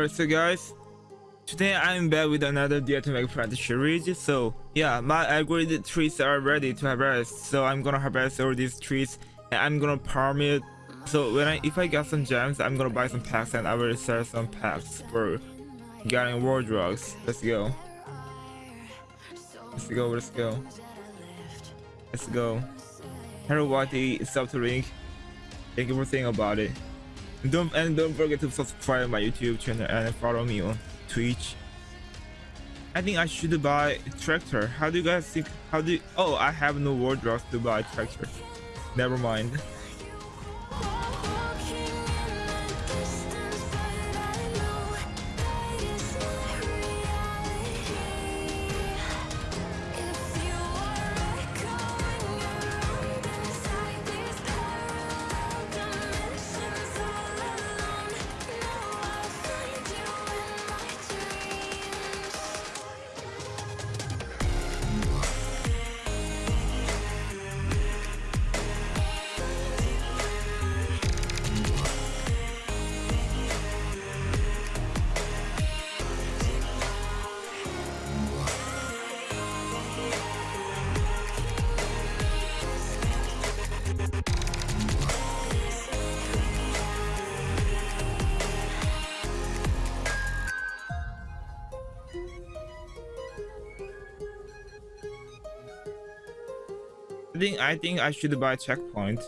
Alright, so guys, today I'm back with another Dare to Make series. So yeah, my upgraded trees are ready to harvest. So I'm gonna harvest all these trees and I'm gonna farm it. So when I if I get some gems, I'm gonna buy some packs and I will sell some packs for getting world locks. Let's go. Let's go, let's go. Let's go. Hello Whitey, sub to link. Thank you for thinking about it. Don't and don't forget to subscribe my YouTube channel and follow me on Twitch. I think I should buy tractor. How do you guys think? How do? You, oh, I have no wardrobes to buy tractor. Never mind. think I think I should buy checkpoint.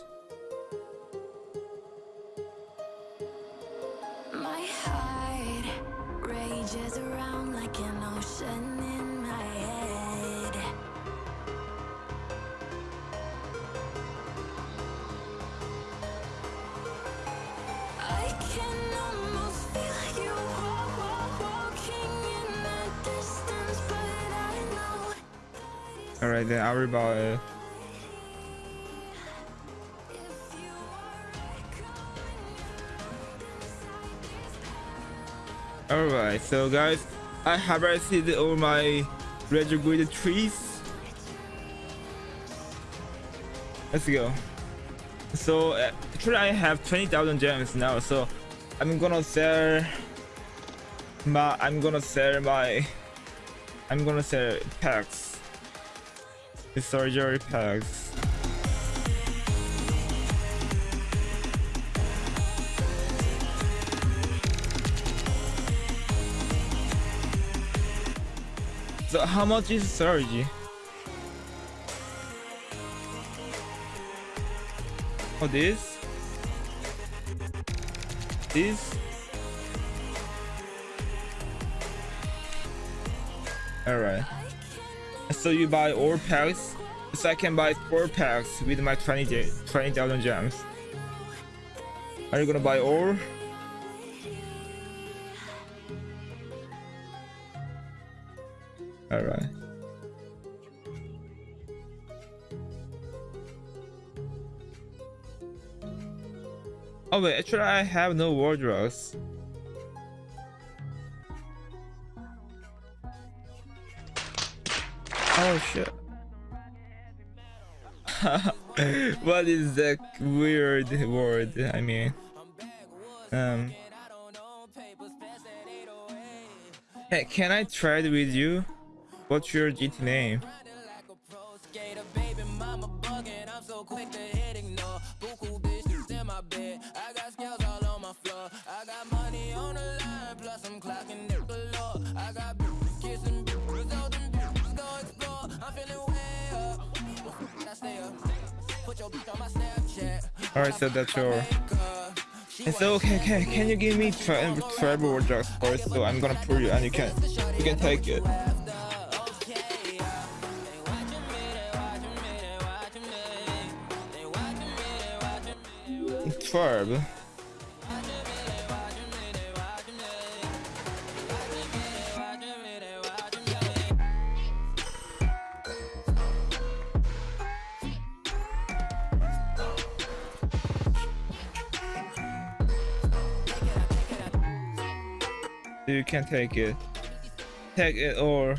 Alright then I'll buy it. Alright, so guys, I have received all my retrograde trees. Let's go. So uh, actually I have 20,000 gems now, so I'm gonna sell my I'm gonna sell my I'm gonna sell packs. The surgery packs. So how much is surge? Oh, this? This? Alright. So you buy all packs. So I can buy four packs with my 20 20,000 gems. Are you gonna buy all? All right. Oh wait, actually I have no wardrobes. Oh shit. what is that weird word? I mean, um, hey, can I trade with you? What's your GT name? Alright, so that's your... And so, okay, okay, can you give me tra travel drugs first? So I'm gonna pull you and you can, you can take it. 12. You can take it. Take it or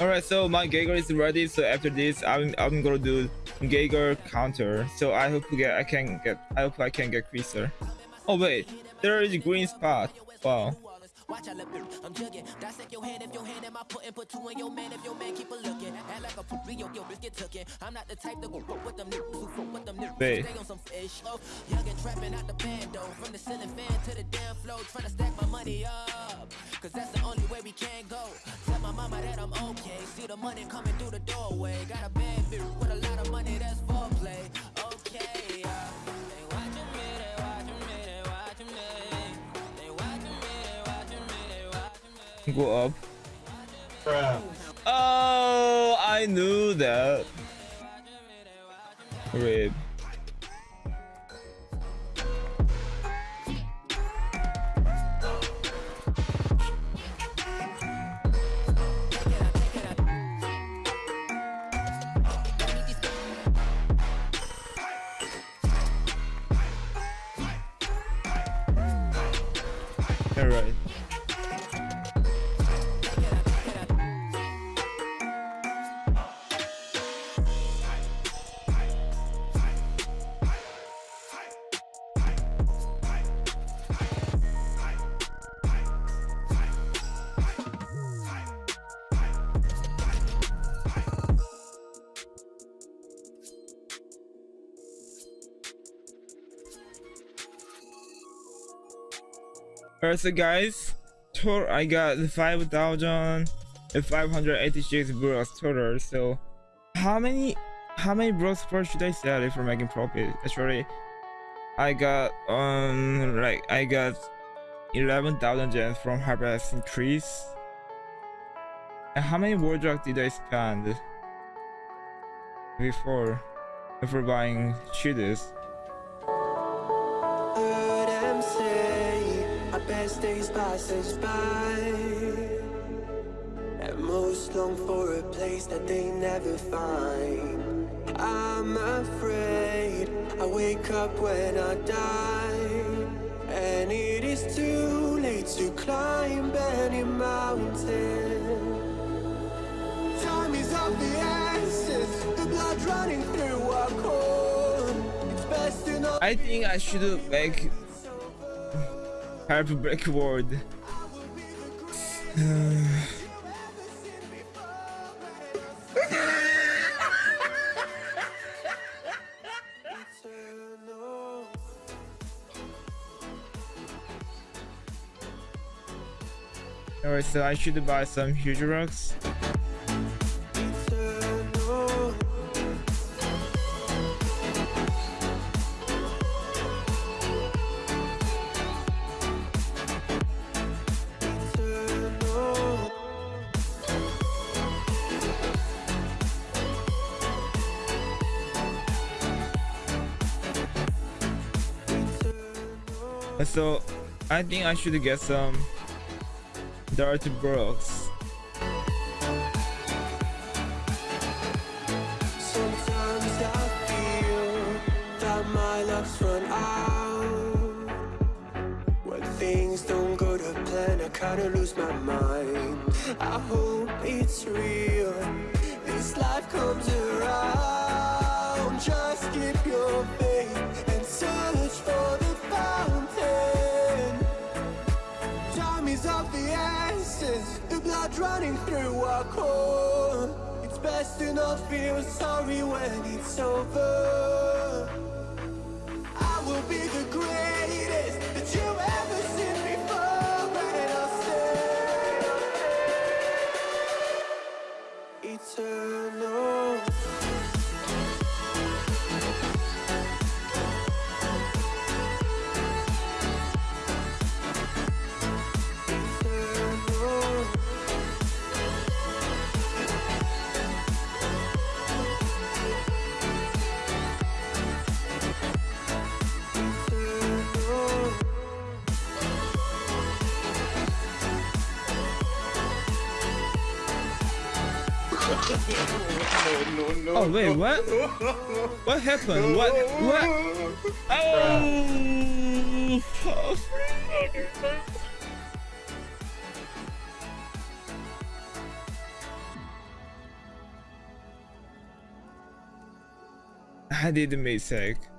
Alright, so my Geiger is ready. So after this, I'm I'm gonna do Geiger counter. So I hope get I can get I hope I can get Creaser. Oh wait, there is a green spot. Wow. Watch I look I'm jugging. Dissect your hand if your hand am I putting put two in your man if your man keep a looking. Act like a poop yo yo biscuit tookin'. I'm not the type to go with them niggas who with them niggas. Stay on some fish. Oh, young and trapping out the. From the ceiling fan to the damn. Trying to stack my money up. Cause that's the only way we can go. The money coming through the doorway. Got a bad bitch with a lot of money that's foreplay. Okay, uh, they watching me, they watching me, they watching me. go up. Bruh. Oh, I knew that. Rib. All Alright, so guys, total I got 5,586 bros total. So, how many how many bros per should I sell if we're making profit? Actually, I got um like I got 11,000 gems from Harvest Increase. And how many wardrobe did I spend before before buying shooters? Best days pass us by. And most long for a place that they never find. I'm afraid I wake up when I die. And it is too late to climb any mountain. Time is of the essence. The blood running through our core. I think I should make Hard to break word. Alright, so I should buy some huge rocks. So I think I should get some dirty brooks. Kinda lose my mind. I hope it's real. This life comes around. Just keep your faith The blood running through our core. It's best to not feel sorry when it's over no, no, oh wait, what? What happened? What? What? Oh! oh I did a mistake.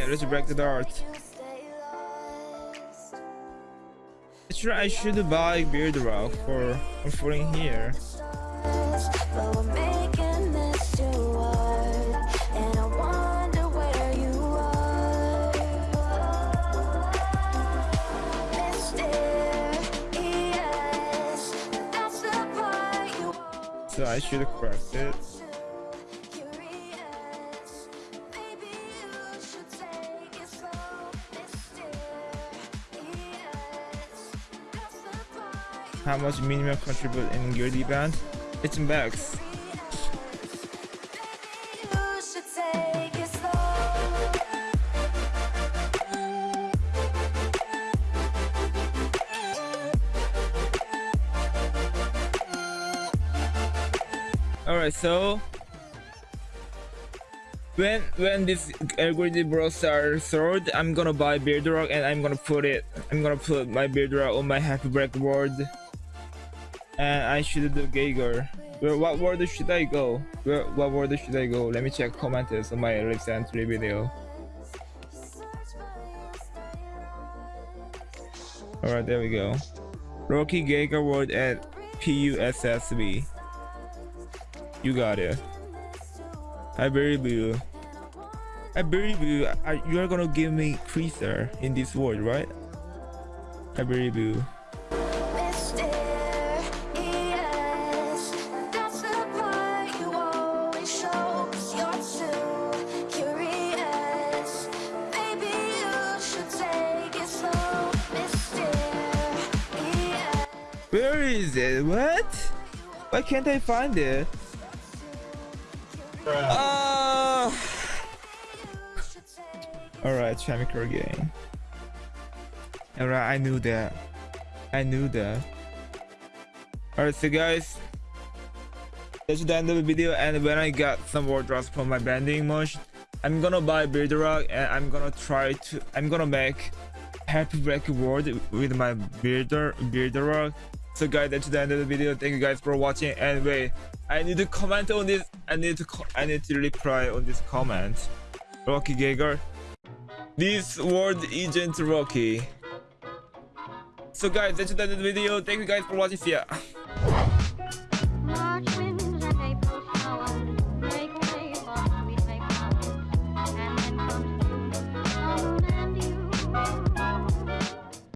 Yeah, let's break the dart. You stay lost. Actually, I should buy Beard Rock for falling here. Stars, but we're making this How much minimum contribute in Gildy Band? It's it slow. Alright, so when when this algorithm bros are sold, I'm gonna buy Beard Rock and I'm gonna put it I'm gonna put my Beard Rock on my happy break board. And I should do Geiger. Where what word should I go? Where what word should I go? Let me check comments on my recently video. Alright, there we go. Rocky Geiger word at PUSSB. You got it. I believe you. I believe you. I, you are gonna give me creaser in this world, right? I believe you. It? What? Why can't I find it? Ah. Alright, Chemical G. Alright, I knew that. I knew that. Alright, so guys, that's the end of the video. And when I got some more drops from my banding motion, I'm gonna buy Rock and I'm gonna try to. I'm gonna make Happy Break World with my Builder Rock. So guys, that's the end of the video. Thank you guys for watching. And wait, I need to comment on this. I need to. I need to reply on this comment. Rocky Geiger. This world isn't Rocky. So guys, that's the end of the video. Thank you guys for watching. See ya.